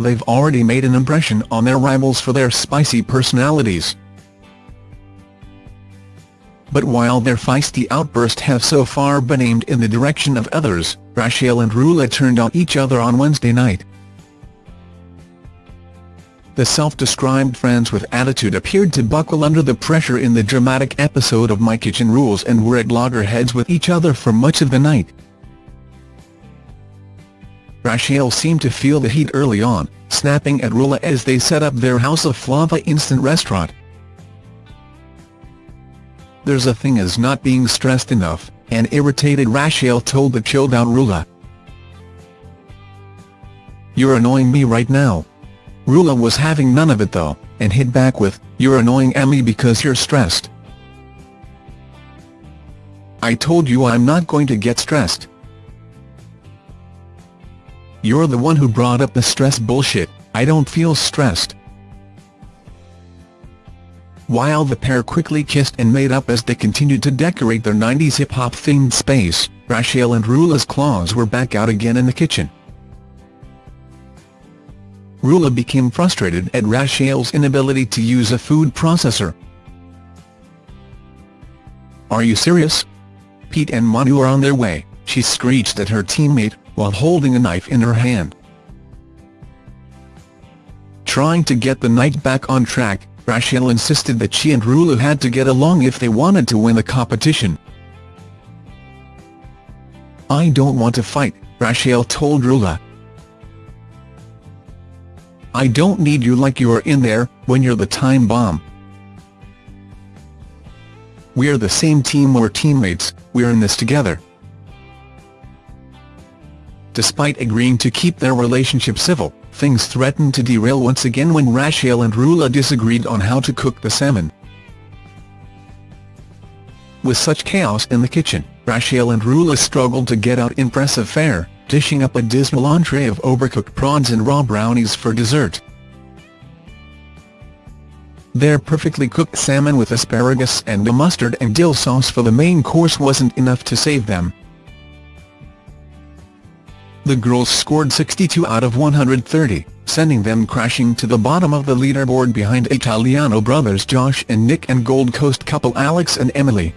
they've already made an impression on their rivals for their spicy personalities. But while their feisty outbursts have so far been aimed in the direction of others, Rachel and Rula turned on each other on Wednesday night. The self-described friends with attitude appeared to buckle under the pressure in the dramatic episode of My Kitchen Rules and were at loggerheads with each other for much of the night. Rachel seemed to feel the heat early on, snapping at Rula as they set up their House of Flava instant restaurant. There's a thing as not being stressed enough, and irritated Rachel told the chilled-out Rula. You're annoying me right now. Rula was having none of it though, and hit back with, you're annoying Emmy because you're stressed. I told you I'm not going to get stressed. You're the one who brought up the stress bullshit, I don't feel stressed. While the pair quickly kissed and made up as they continued to decorate their 90s hip-hop themed space, Rachel and Rula's claws were back out again in the kitchen. Rula became frustrated at Rachel's inability to use a food processor. Are you serious? Pete and Manu are on their way, she screeched at her teammate, while holding a knife in her hand. Trying to get the night back on track, Rachel insisted that she and Rula had to get along if they wanted to win the competition. I don't want to fight, Rachel told Rula. I don't need you like you're in there, when you're the time bomb. We're the same team we're teammates, we're in this together. Despite agreeing to keep their relationship civil, things threatened to derail once again when Rachel and Rula disagreed on how to cook the salmon. With such chaos in the kitchen, Rachel and Rula struggled to get out impressive fare, dishing up a dismal entree of overcooked prawns and raw brownies for dessert. Their perfectly cooked salmon with asparagus and a mustard and dill sauce for the main course wasn't enough to save them, the girls scored 62 out of 130, sending them crashing to the bottom of the leaderboard behind Italiano brothers Josh and Nick and Gold Coast couple Alex and Emily.